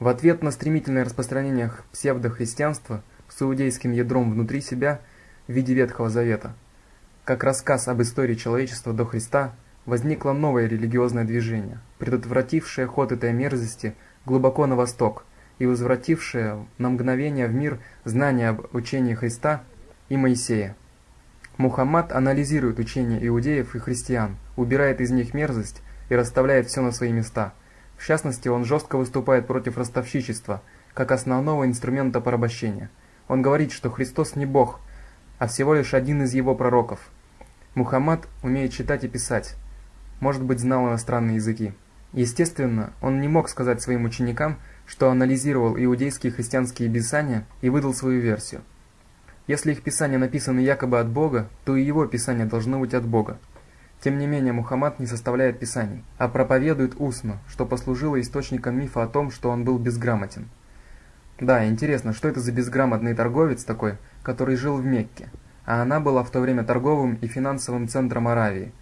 В ответ на стремительное распространение псевдохристианства с иудейским ядром внутри себя в виде Ветхого Завета, как рассказ об истории человечества до Христа, возникло новое религиозное движение, предотвратившее ход этой мерзости глубоко на восток и возвратившее на мгновение в мир знания об учении Христа и Моисея. Мухаммад анализирует учения иудеев и христиан, убирает из них мерзость и расставляет все на свои места. В частности, он жестко выступает против ростовщичества, как основного инструмента порабощения. Он говорит, что Христос не Бог, а всего лишь один из его пророков. Мухаммад умеет читать и писать, может быть, знал иностранные языки. Естественно, он не мог сказать своим ученикам, что анализировал иудейские христианские писания и выдал свою версию. Если их писания написаны якобы от Бога, то и его писания должны быть от Бога. Тем не менее, Мухаммад не составляет писаний, а проповедует устно, что послужило источником мифа о том, что он был безграмотен. Да, интересно, что это за безграмотный торговец такой, который жил в Мекке, а она была в то время торговым и финансовым центром Аравии.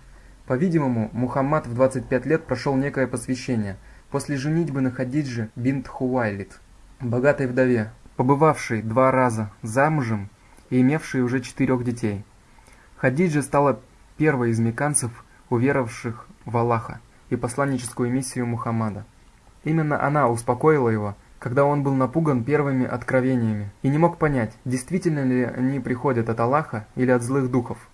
По-видимому, Мухаммад в 25 лет прошел некое посвящение после женитьбы на Хадидже бинт Хувайлит, богатой вдове, побывавшей два раза замужем и имевшие уже четырех детей. Хадиджа стала первой из меканцев, уверовавших в Аллаха и посланническую миссию Мухаммада. Именно она успокоила его, когда он был напуган первыми откровениями и не мог понять, действительно ли они приходят от Аллаха или от злых духов.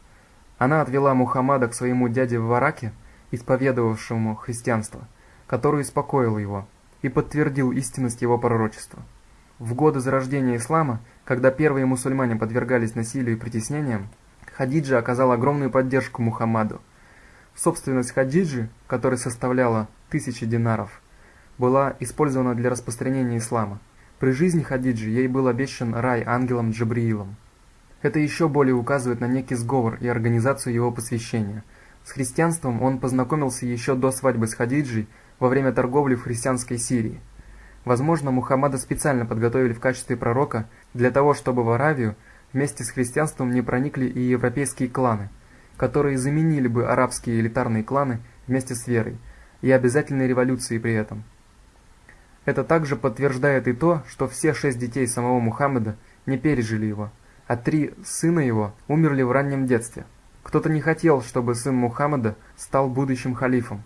Она отвела Мухаммада к своему дяде в Вараке, исповедовавшему христианство, который успокоил его и подтвердил истинность его пророчества. В годы зарождения ислама когда первые мусульмане подвергались насилию и притеснениям, Хадиджа оказала огромную поддержку Мухаммаду. Собственность Хадиджи, которая составляла тысячи динаров, была использована для распространения ислама. При жизни Хадиджи ей был обещан рай ангелом Джабриилом. Это еще более указывает на некий сговор и организацию его посвящения. С христианством он познакомился еще до свадьбы с Хадиджей во время торговли в христианской Сирии. Возможно, Мухаммада специально подготовили в качестве пророка для того, чтобы в Аравию вместе с христианством не проникли и европейские кланы, которые заменили бы арабские элитарные кланы вместе с верой, и обязательной революцией при этом. Это также подтверждает и то, что все шесть детей самого Мухаммада не пережили его, а три сына его умерли в раннем детстве. Кто-то не хотел, чтобы сын Мухаммада стал будущим халифом.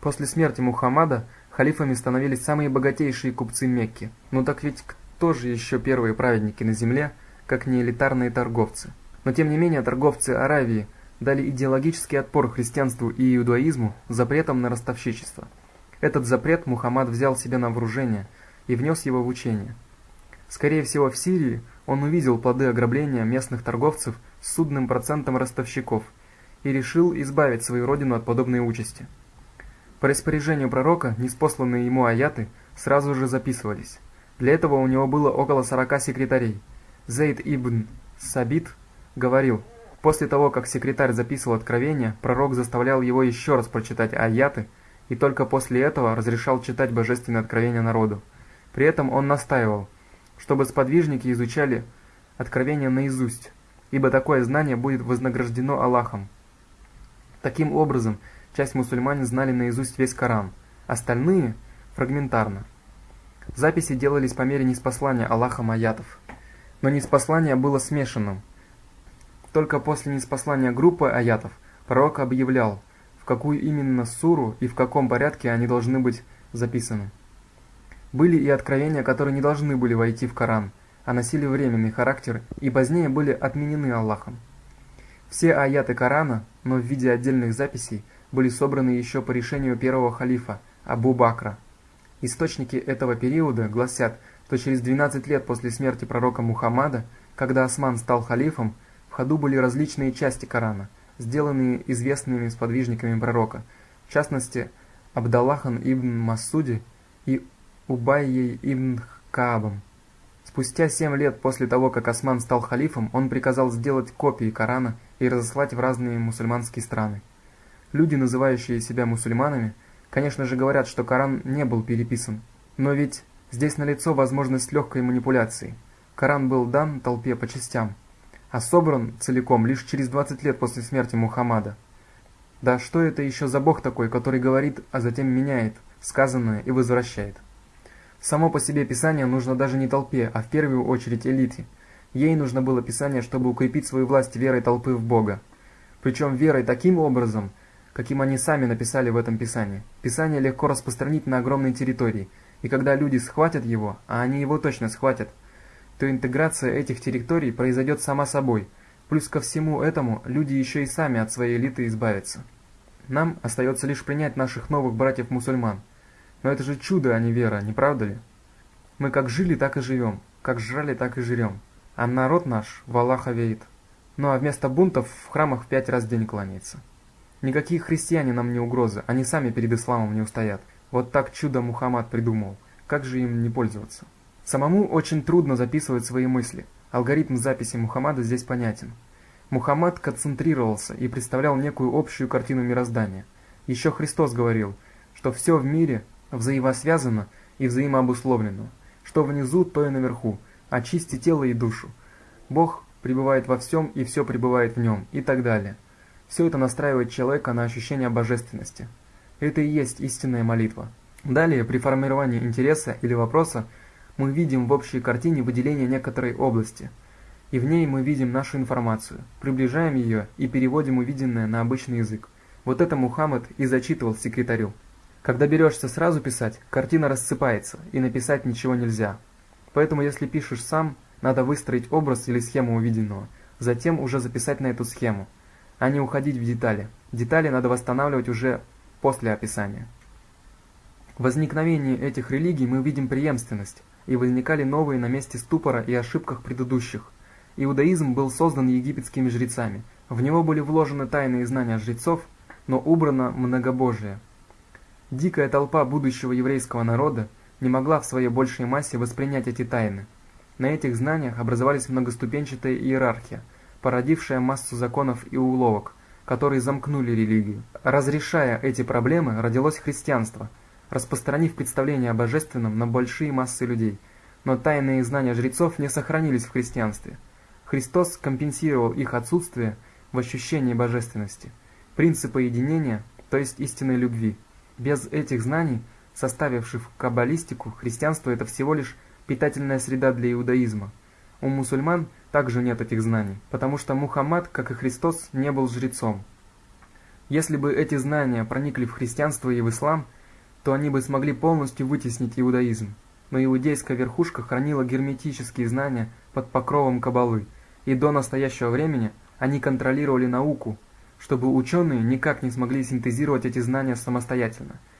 После смерти Мухаммада Халифами становились самые богатейшие купцы Мекки. Ну так ведь кто же еще первые праведники на земле, как не элитарные торговцы? Но тем не менее торговцы Аравии дали идеологический отпор христианству и иудаизму запретом на ростовщичество. Этот запрет Мухаммад взял себе на вооружение и внес его в учение. Скорее всего, в Сирии он увидел плоды ограбления местных торговцев с судным процентом ростовщиков и решил избавить свою родину от подобной участи. По распоряжению пророка неспосланные ему аяты сразу же записывались. Для этого у него было около 40 секретарей. Зейд ибн Сабит говорил, после того, как секретарь записывал откровения, пророк заставлял его еще раз прочитать аяты, и только после этого разрешал читать божественное откровение народу. При этом он настаивал, чтобы сподвижники изучали откровения наизусть, ибо такое знание будет вознаграждено Аллахом. Таким образом, Часть мусульман знали наизусть весь Коран, остальные – фрагментарно. Записи делались по мере неспослания Аллахом аятов. Но неспослание было смешанным. Только после неспослания группы аятов пророк объявлял, в какую именно суру и в каком порядке они должны быть записаны. Были и откровения, которые не должны были войти в Коран, а носили временный характер и позднее были отменены Аллахом. Все аяты Корана, но в виде отдельных записей, были собраны еще по решению первого халифа Абу Бакра. Источники этого периода гласят, что через 12 лет после смерти пророка Мухаммада, когда Осман стал халифом, в ходу были различные части Корана, сделанные известными сподвижниками пророка, в частности, Абдаллахан ибн Масуди и Убайей ибн Каабом. Спустя семь лет после того, как Осман стал халифом, он приказал сделать копии Корана и разослать в разные мусульманские страны. Люди, называющие себя мусульманами, конечно же говорят, что Коран не был переписан. Но ведь здесь налицо возможность легкой манипуляции. Коран был дан толпе по частям, а собран целиком лишь через 20 лет после смерти Мухаммада. Да что это еще за бог такой, который говорит, а затем меняет сказанное и возвращает? Само по себе Писание нужно даже не толпе, а в первую очередь элите. Ей нужно было Писание, чтобы укрепить свою власть верой толпы в Бога. Причем верой таким образом, каким они сами написали в этом Писании. Писание легко распространить на огромной территории, и когда люди схватят его, а они его точно схватят, то интеграция этих территорий произойдет сама собой. Плюс ко всему этому люди еще и сами от своей элиты избавятся. Нам остается лишь принять наших новых братьев-мусульман. Но это же чудо, а не вера, не правда ли? Мы как жили, так и живем, как жрали, так и жрем. А народ наш в Аллаха верит. Ну а вместо бунтов в храмах в пять раз в день кланяется. Никакие христиане нам не угрозы, они сами перед исламом не устоят. Вот так чудо Мухаммад придумал. Как же им не пользоваться? Самому очень трудно записывать свои мысли. Алгоритм записи Мухаммада здесь понятен. Мухаммад концентрировался и представлял некую общую картину мироздания. Еще Христос говорил, что все в мире взаимосвязано и взаимообусловлено. Что внизу, то и наверху. Очисти тело и душу. Бог пребывает во всем и все пребывает в нем и так далее. Все это настраивает человека на ощущение божественности. Это и есть истинная молитва. Далее, при формировании интереса или вопроса, мы видим в общей картине выделение некоторой области – и в ней мы видим нашу информацию, приближаем ее и переводим увиденное на обычный язык. Вот это Мухаммад и зачитывал секретарю. Когда берешься сразу писать, картина рассыпается, и написать ничего нельзя. Поэтому если пишешь сам, надо выстроить образ или схему увиденного, затем уже записать на эту схему, а не уходить в детали. Детали надо восстанавливать уже после описания. В возникновении этих религий мы видим преемственность, и возникали новые на месте ступора и ошибках предыдущих – Иудаизм был создан египетскими жрецами. В него были вложены тайные знания жрецов, но убрано многобожие. Дикая толпа будущего еврейского народа не могла в своей большей массе воспринять эти тайны. На этих знаниях образовались многоступенчатая иерархия, породившая массу законов и уловок, которые замкнули религию. Разрешая эти проблемы, родилось христианство, распространив представление о божественном на большие массы людей. Но тайные знания жрецов не сохранились в христианстве – Христос компенсировал их отсутствие в ощущении божественности, принципа единения, то есть истинной любви. Без этих знаний, составивших каббалистику, христианство – это всего лишь питательная среда для иудаизма. У мусульман также нет этих знаний, потому что Мухаммад, как и Христос, не был жрецом. Если бы эти знания проникли в христианство и в ислам, то они бы смогли полностью вытеснить иудаизм. Но иудейская верхушка хранила герметические знания под покровом каббалы – и до настоящего времени они контролировали науку, чтобы ученые никак не смогли синтезировать эти знания самостоятельно –